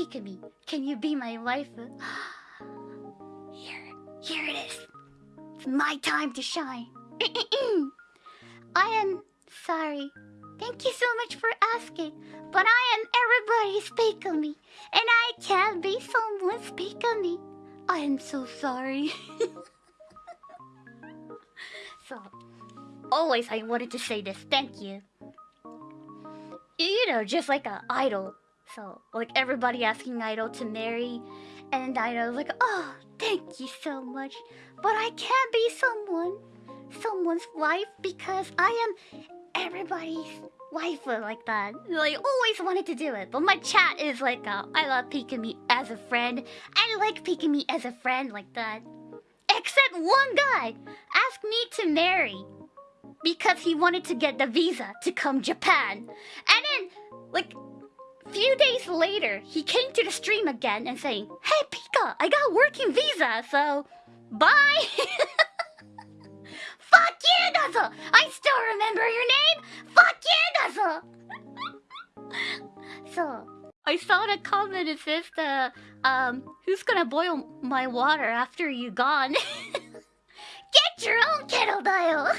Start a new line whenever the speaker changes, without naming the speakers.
Pikamee, can you be my wife? Here, here it is. It's my time to shine. I am sorry. Thank you so much for asking, but I am everybody's Pikamee, and I can't be someone's Pikamee. I am so sorry. so, always I wanted to say this. Thank you. You know, just like an idol. So, like everybody asking Idol to marry, and Idol's like, oh, thank you so much, but I can't be someone, someone's wife because I am everybody's wife like that. Like, always wanted to do it, but my chat is like, uh, I love Pikamee as a friend. I like Pikamee as a friend like that. Except one guy asked me to marry because he wanted to get the visa to come Japan. And then, like, few days later, he came to the stream again and saying, Hey Pika, I got working visa, so bye! Fuck you, Nuzzle! I still remember your name! Fuck you, Nuzzle! so, I saw the comment, it says the, um, who's gonna boil my water after you gone? Get your own kettle dial!